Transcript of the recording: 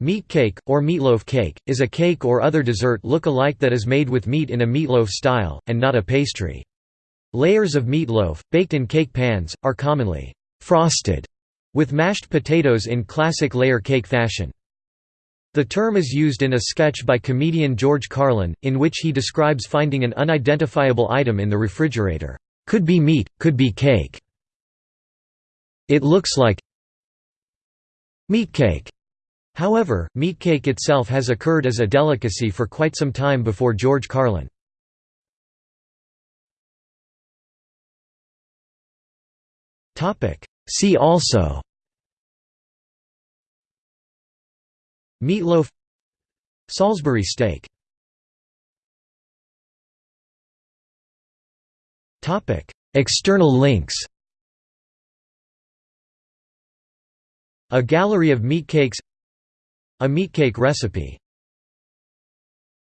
Meat cake, or meatloaf cake, is a cake or other dessert look-alike that is made with meat in a meatloaf style, and not a pastry. Layers of meatloaf, baked in cake pans, are commonly «frosted» with mashed potatoes in classic layer cake fashion. The term is used in a sketch by comedian George Carlin, in which he describes finding an unidentifiable item in the refrigerator. Could be meat, could be cake. It looks like meat cake. However, meatcake itself has occurred as a delicacy for quite some time before George Carlin. See also. Meatloaf. Salisbury steak. External links. A gallery of meatcakes a meatcake recipe